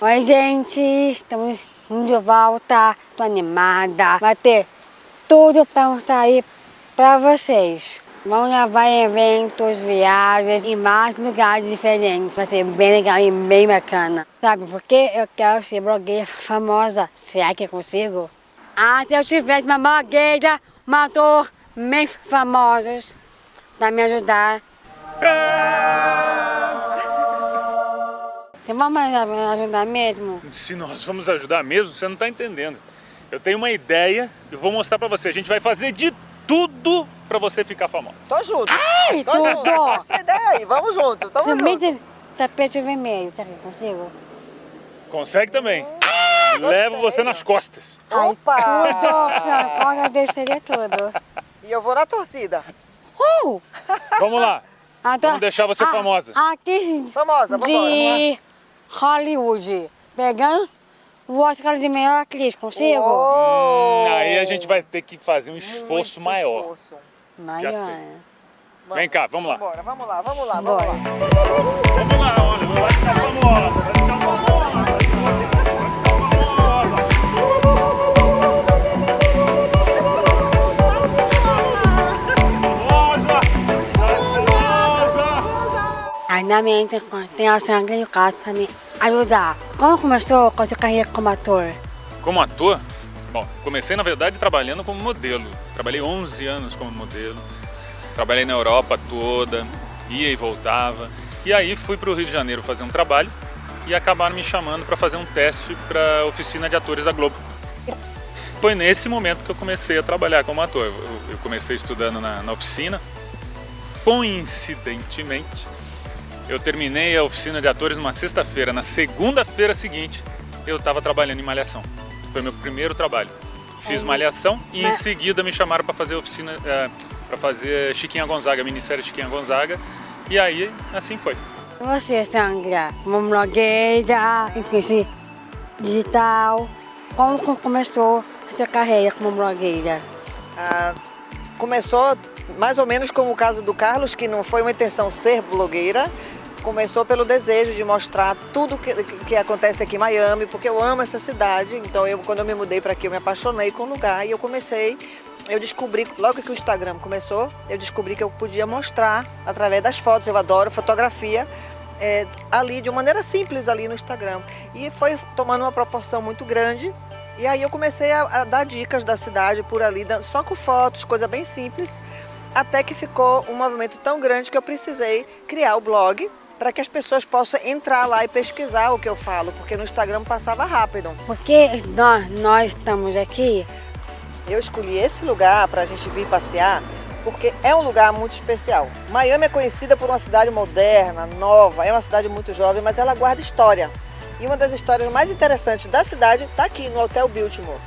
Oi, gente, estamos de volta, tô animada, vai ter tudo para mostrar aí para vocês. Vamos levar eventos, viagens e mais lugares diferentes. Vai ser bem legal e bem bacana. Sabe por quê? Eu quero ser blogueira famosa. Será que eu consigo? Ah, se eu tivesse uma blogueira, um ator bem famosos para me ajudar. Você vai me ajudar mesmo? Se nós vamos ajudar mesmo, você não está entendendo. Eu tenho uma ideia e vou mostrar para você. A gente vai fazer de tudo para você ficar famosa. Tô junto. Ai, Tô tudo! junto. Essa ideia aí, vamos junto. Tamo Também junto. tapete vermelho, eu consigo? Consegue também. Ah, Levo gostei. você nas costas. Ai, Opa! tudo! Dele seria tudo. E eu vou na torcida. Uh! Vamos lá. Ah, tá. Vamos deixar você Ah, famosa. Aqui Famosa, vambora. de Hollywood. Pegando o Oscar de melhor atriz, consigo? Hum, aí a gente vai ter que fazer um esforço Muito maior. esforço. Maior. sei. Vamos. Vem cá, vamos lá. Vambora, vamos lá, vamos lá, vamos Bora. lá. Vamos lá, olha, vai ficar famosa, vai ficar famosa, vai ficar famosa. Famosa, famosa. Ainda bem tem, tem a sangue de casa pra me ajudar. Como começou com a sua carreira como ator? Como ator, bom, comecei na verdade trabalhando como modelo. Trabalhei 11 anos como modelo. Trabalhei na Europa toda, ia e voltava. E aí fui para o Rio de Janeiro fazer um trabalho e acabaram me chamando para fazer um teste para a oficina de atores da Globo. Foi nesse momento que eu comecei a trabalhar como ator. Eu comecei estudando na, na oficina. Coincidentemente, eu terminei a oficina de atores numa sexta-feira. Na segunda-feira seguinte, eu estava trabalhando em Malhação. Foi meu primeiro trabalho. Fiz Malhação e em seguida me chamaram para fazer oficina, para fazer Chiquinha Gonzaga, minissérie Chiquinha Gonzaga. E aí, assim foi. Você, Sandra, como blogueira, influência digital, como co- começou a sua carreira como blogueira? Ah, começou mais ou menos como o caso do Carlos, que não foi uma intenção ser blogueira, começou pelo desejo de mostrar tudo que, que- acontece aqui em Miami, porque eu amo essa cidade. Então, eu, quando eu me mudei para aqui, eu me apaixonei com o lugar e eu comecei. Eu descobri, logo que o Instagram começou, eu descobri que eu podia mostrar através das fotos. Eu adoro fotografia. é, ali de uma maneira simples ali no Instagram e foi tomando uma proporção muito grande e aí eu comecei a, a dar dicas da cidade por ali, só com fotos, coisa bem simples, até que ficou um movimento tão grande que eu precisei criar o blog para que as pessoas possam entrar lá e pesquisar o que eu falo, porque no Instagram passava rápido. Porque nós, nós estamos aqui, Eu escolhi esse lugar para a gente vir passear porque é um lugar muito especial. Miami é conhecida por uma cidade moderna, nova, é uma cidade muito jovem, mas ela guarda história. E uma das histórias mais interessantes da cidade está aqui no Hotel Biltmore,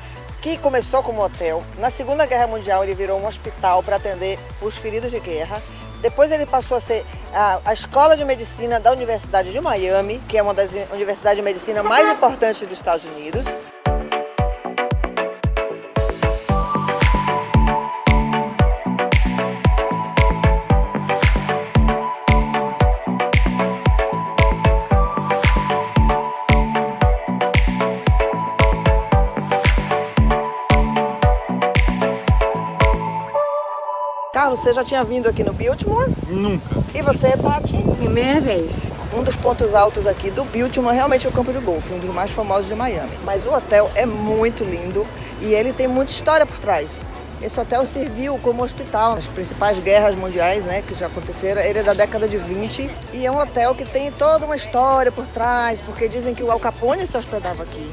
que começou como hotel. Na Segunda Guerra Mundial ele virou um hospital para atender os feridos de guerra. Depois ele passou a ser a, a escola de medicina da Universidade de Miami, que é uma das universidades de medicina mais importantes dos Estados Unidos. Carlos, você já tinha vindo aqui no Biltmore? Nunca. E você, Tati? primeira vez. Um dos pontos altos aqui do Biltmore é realmente o campo de golfe, um dos mais famosos de Miami. Mas o hotel é muito lindo e ele tem muita história por trás. Esse hotel serviu como hospital nas principais guerras mundiais né, que já aconteceram. Ele é da década de 20 e é um hotel que tem toda uma história por trás, porque dizem que o Al Capone se hospedava aqui.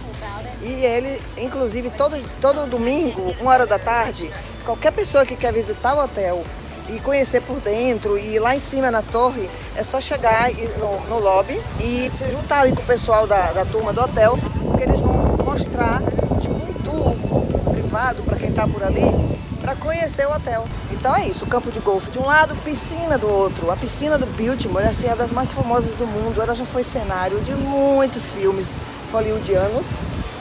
E ele, inclusive, todo, todo domingo, uma hora da tarde, qualquer pessoa que quer visitar o hotel e conhecer por dentro e lá em cima na torre, é só chegar no, no lobby e se juntar ali com o pessoal da, da turma do hotel, porque eles vão mostrar tipo, um tour privado para quem está por ali, para conhecer o hotel. Então é isso, campo de golfe de um lado, piscina do outro. A piscina do Biltmore assim, é das mais famosas do mundo, ela já foi cenário de muitos filmes hollywoodianos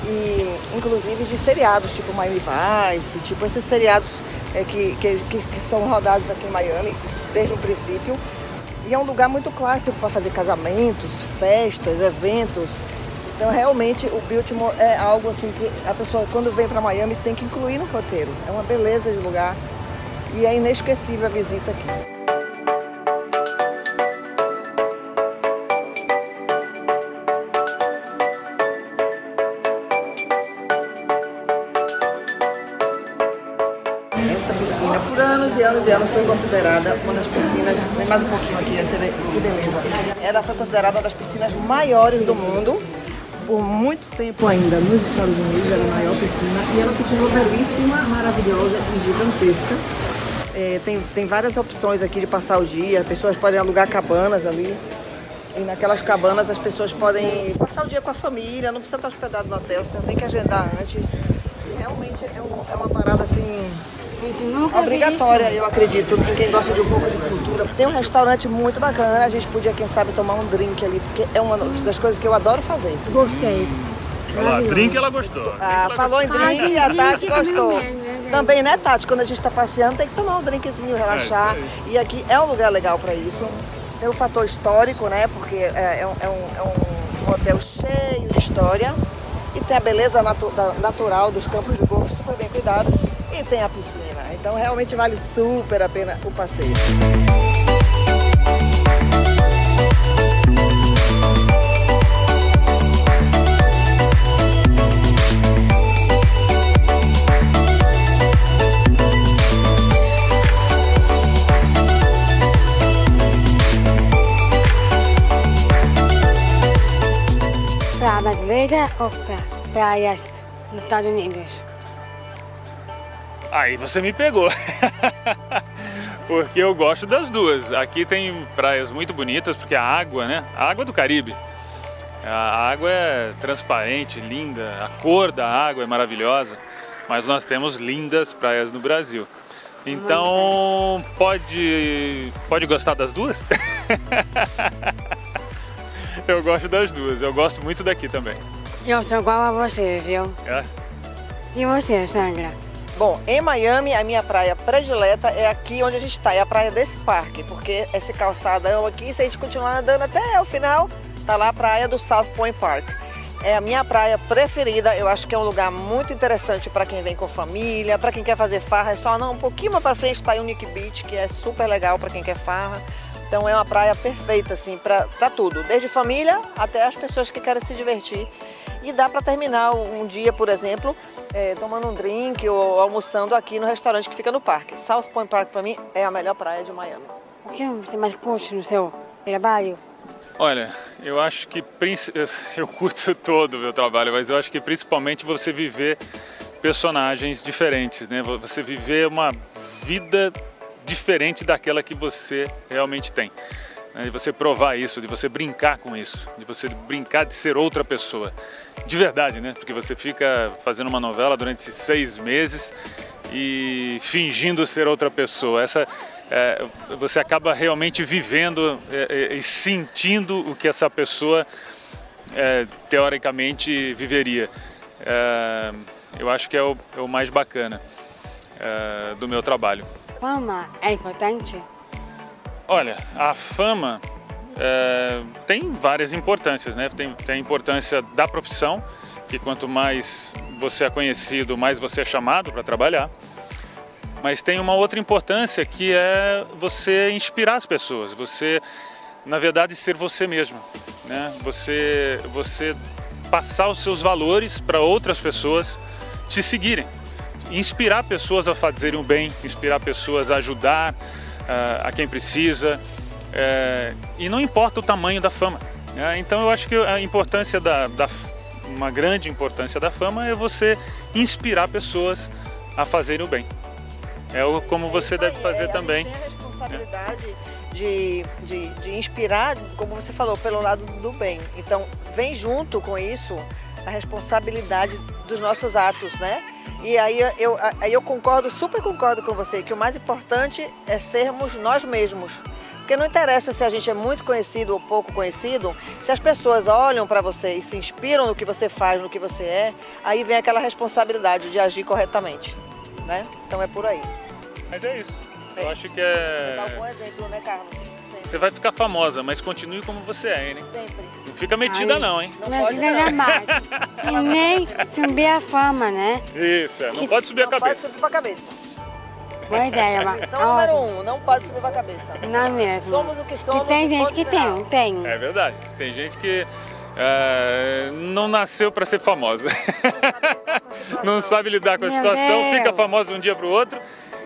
e inclusive de seriados tipo Miami Vice, tipo esses seriados é, que, que, que, são rodados aqui em Miami desde o princípio. E é um lugar muito clássico para fazer casamentos, festas, eventos. Então, realmente, o Biltmore é algo assim que a pessoa, quando vem para Miami, tem que incluir no roteiro. É uma beleza de lugar e é inesquecível a visita aqui. Essa piscina, por anos e anos e anos, foi considerada uma das piscinas, mais um pouquinho aqui, você vê que beleza. Ela foi considerada uma das piscinas maiores do mundo, por muito tempo ainda nos Estados Unidos, era a maior piscina, e ela continua belíssima, maravilhosa e gigantesca. É, tem, tem várias opções aqui de passar o dia, as pessoas podem alugar cabanas ali, e naquelas cabanas as pessoas podem passar o dia com a família, não precisa estar hospedado no hotel, você tem que agendar antes. E realmente é, um, é uma parada assim obrigatória, eu acredito, em quem gosta de um pouco de cultura. Tem um restaurante muito bacana, a gente podia, quem sabe, tomar um drink ali, porque é uma das coisas que eu adoro fazer. Gostei. Olha lá, drink ela gostou. Ah, ela falou em drink e a Tati comigo gostou. né, Também, né, Tati? Quando a gente está passeando, tem que tomar um drinkzinho, relaxar. É, isso e aqui é um lugar legal para isso. Tem o fator histórico, né? Porque é, é um, é um- é um hotel cheio de história. E tem a beleza natu- natural dos campos de golfe super bem cuidados. E tem a piscina. Então realmente vale super a pena o passeio. Praia brasileira ou pra praias nos Estados Unidos? Aí você me pegou. porque eu gosto das duas. Aqui tem praias muito bonitas, porque a água, né? A água do Caribe. A água é transparente, linda, a cor da água é maravilhosa, mas nós temos lindas praias no Brasil. Então, pode pode gostar das duas? eu gosto das duas. Eu gosto muito daqui também. Eu sou igual a você, viu? É? E você, Sandra? Bom, em Miami, a minha praia predileta é aqui onde a gente está, é a praia desse parque, porque esse calçadão aqui, se a gente continuar andando até o final, tá lá a praia do South Point Park. É a minha praia preferida, eu acho que é um lugar muito interessante para quem vem com família, para quem quer fazer farra, é só não, um pouquinho mais para frente está Unique Beach, que é super legal para quem quer farra. Então é uma praia perfeita assim para tudo, desde família até as pessoas que querem se divertir. E dá para terminar um dia, por exemplo, é, tomando um drink ou almoçando aqui no restaurante que fica no parque. South Point Park para mim é a melhor praia de Miami. O que você mais curte no seu trabalho? Olha, eu acho que eu curto todo o meu trabalho, mas eu acho que principalmente você viver personagens diferentes, né? Você viver uma vida diferente daquela que você realmente tem. Né? De você provar isso, de você brincar com isso, de você brincar de ser outra pessoa. De verdade, né? Porque você fica fazendo uma novela durante seis meses e fingindo ser outra pessoa. Essa, é, você acaba realmente vivendo é, é, e sentindo o que essa pessoa é, teoricamente viveria. Eu acho que é o, o mais bacana do meu trabalho. Fama é importante? Olha, a fama é, tem várias importâncias, né? Tem, tem a importância da profissão, que quanto mais você é conhecido, mais você é chamado para trabalhar. Mas tem uma outra importância que é você inspirar as pessoas, você, na verdade, ser você mesmo, né? Você, você passar os seus valores para outras pessoas te seguirem, inspirar pessoas a fazerem o bem, inspirar pessoas a ajudar a quem precisa, eh, e não importa o tamanho da fama. né? Então eu acho que a importância da, da uma grande importância da fama é você inspirar pessoas a fazerem o bem. É o, como você deve fazer É, também. A responsabilidade de, de, de inspirar, como você falou, pelo lado do bem. Então, vem junto com isso a responsabilidade dos nossos atos, né? E aí eu, aí eu concordo, super concordo com você, que o mais importante é sermos nós mesmos. Porque não interessa se a gente é muito conhecido ou pouco conhecido, se as pessoas olham para você e se inspiram no que você faz, no que você é, aí vem aquela responsabilidade de agir corretamente, né? Então é por aí. Mas é isso. Eu É. acho que Dá um bom é. exemplo, né, Carlos? Sempre. Você vai ficar famosa, mas continue como você é, né? Sempre. Não fica metida Aí, não, hein? Não Mas pode ainda não. mais. E nem subir a fama, né? Isso, é, não pode subir a Não pode cabeça. subir pra cabeça. Boa ideia, mas Lição número um, não pode subir pra cabeça. não é mesmo. Somos o que somos. E tem gente que final. tem, tem. É verdade. Tem gente que é, não nasceu para ser famosa. não sabe lidar com a Meu situação, Deus. fica famosa de um dia para o outro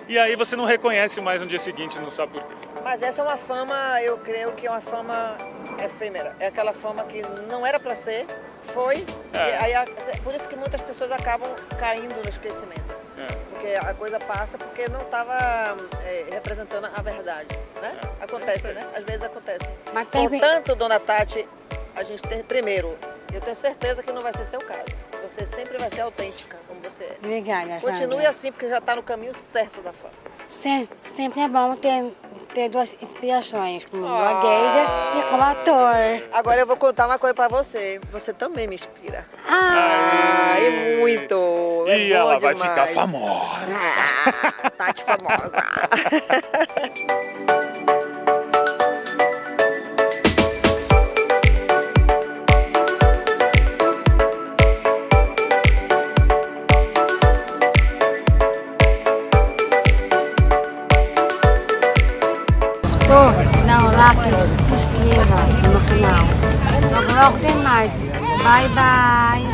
e aí você não reconhece mais no dia seguinte, não sabe por quê. Mas essa é uma fama, eu creio que é uma fama efêmera. É aquela fama que não era pra ser, foi. É. E a- por isso que muitas pessoas acabam caindo no esquecimento. É. Porque a coisa passa porque não estava representando a verdade, né? É, Acontece, é né? Às vezes acontece. Mas tem- Portanto, dona Tati, a gente tem, primeiro, eu tenho certeza que não vai ser seu caso. Você sempre vai ser autêntica, como você é. Obrigada, Continue Sandra. assim, porque já está no caminho certo da fama. Sempre, sempre é bom ter, ter duas inspirações, como Ah. blogueira e como ator. Agora eu vou contar uma coisa pra você. Você também me inspira. Ah, Ah, e muito. É e bom ela vai demais. ficar famosa. Ah, Tati famosa. Like, se inscreva no canal. Logo, logo tem mais. Bye, bye.